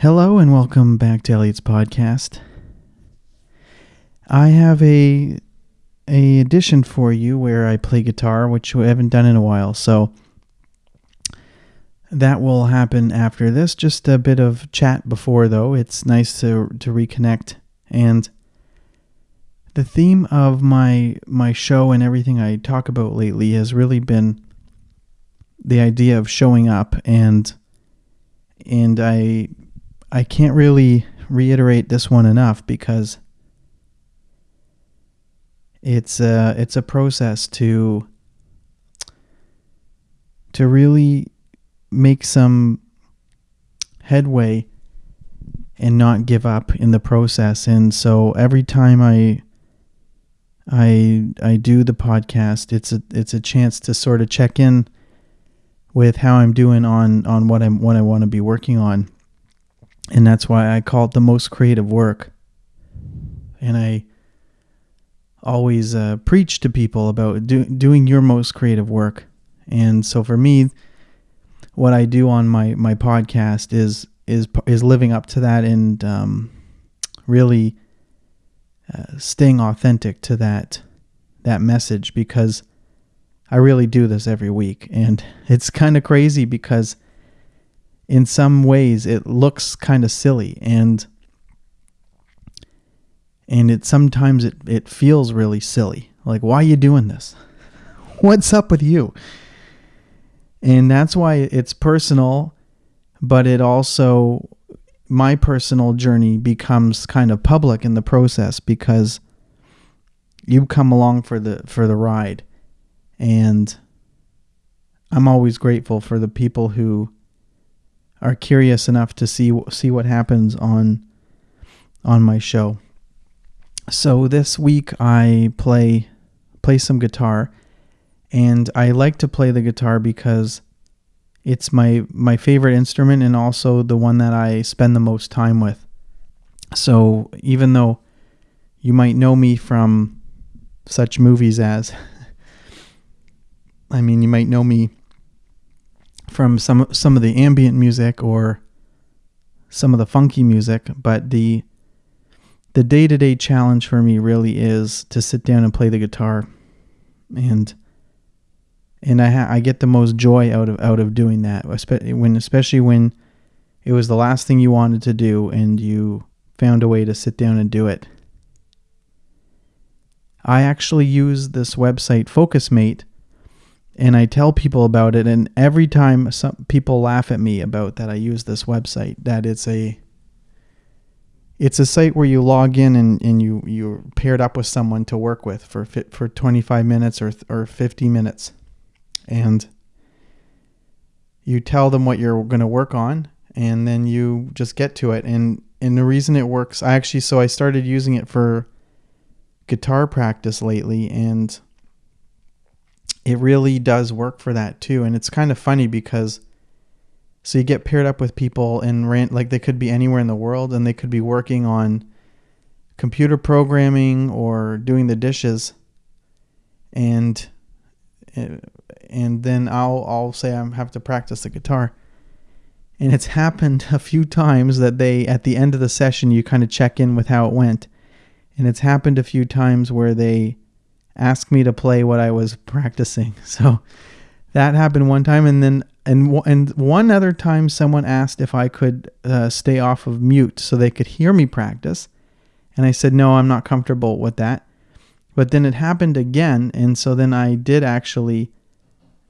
Hello and welcome back to Elliot's podcast. I have a a edition for you where I play guitar, which we haven't done in a while. So that will happen after this. Just a bit of chat before though. It's nice to to reconnect and the theme of my my show and everything I talk about lately has really been the idea of showing up and and I I can't really reiterate this one enough because it's a it's a process to to really make some headway and not give up in the process. And so every time I I I do the podcast it's a it's a chance to sort of check in with how I'm doing on on what I'm what I want to be working on and that's why I call it the most creative work. And I always uh, preach to people about do, doing your most creative work. And so for me, what I do on my my podcast is is is living up to that and um, really uh, staying authentic to that that message because I really do this every week, and it's kind of crazy because in some ways it looks kind of silly and and it sometimes it, it feels really silly. Like why are you doing this? What's up with you? And that's why it's personal but it also my personal journey becomes kind of public in the process because you come along for the for the ride. And I'm always grateful for the people who are curious enough to see see what happens on on my show. So this week I play play some guitar and I like to play the guitar because it's my my favorite instrument and also the one that I spend the most time with. So even though you might know me from such movies as I mean you might know me from some some of the ambient music or some of the funky music, but the the day-to-day challenge for me really is to sit down and play the guitar and and I ha- I get the most joy out of out of doing that when especially when it was the last thing you wanted to do and you found a way to sit down and do it. I actually use this website Focusmate and I tell people about it and every time some people laugh at me about that I use this website that it's a it's a site where you log in and, and you you're paired up with someone to work with for for 25 minutes or or 50 minutes. And you tell them what you're going to work on and then you just get to it. And and the reason it works I actually so I started using it for guitar practice lately and it really does work for that too. And it's kind of funny because so you get paired up with people and like they could be anywhere in the world and they could be working on computer programming or doing the dishes and eh, and then I'll I'll say I have to practice the guitar. And it's happened a few times that they at the end of the session you kind of check in with how it went. And it's happened a few times where they ask me to play what I was practicing. So that happened one time, and then and and one other time, someone asked if I could uh, stay off of mute so they could hear me practice, and I said no, I'm not comfortable with that. But then it happened again, and so then I did actually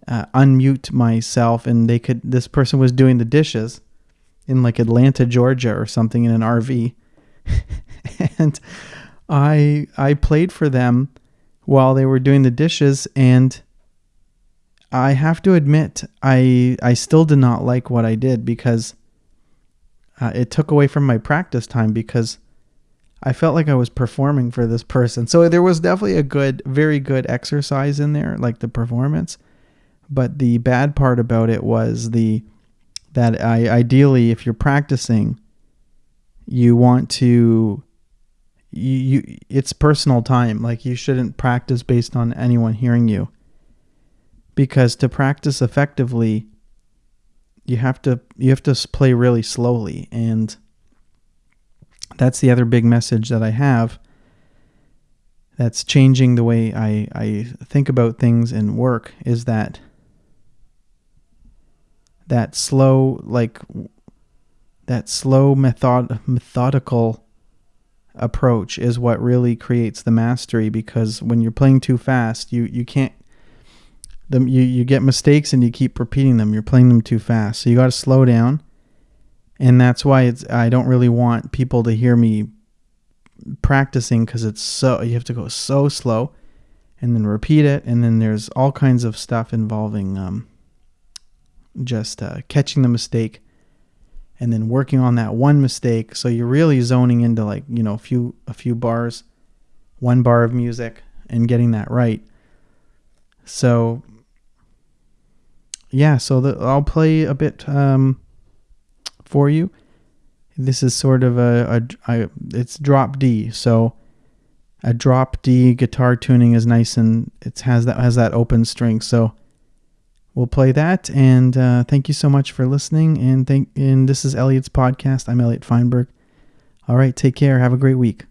uh, unmute myself, and they could. This person was doing the dishes in like Atlanta, Georgia, or something in an RV, and I I played for them while they were doing the dishes and I have to admit I I still did not like what I did because uh, it took away from my practice time because I felt like I was performing for this person. So there was definitely a good very good exercise in there like the performance. But the bad part about it was the that I ideally if you're practicing you want to you, you it's personal time. Like you shouldn't practice based on anyone hearing you. Because to practice effectively, you have to you have to play really slowly and that's the other big message that I have that's changing the way I, I think about things and work is that that slow like that slow method methodical approach is what really creates the mastery because when you're playing too fast you you can't them you, you get mistakes and you keep repeating them. You're playing them too fast. So you got to slow down. And that's why it's I don't really want people to hear me practicing because it's so you have to go so slow and then repeat it. And then there's all kinds of stuff involving um, just uh, catching the mistake and then working on that one mistake so you're really zoning into like you know a few a few bars one bar of music and getting that right so yeah so the, i'll play a bit um, for you. This is sort of a, a, a it's drop D, so a drop D guitar tuning is nice and it has that has that open string. So we'll play that. And uh, thank you so much for listening. And thank and this is Elliot's podcast. I'm Elliot Feinberg. All right, take care. Have a great week.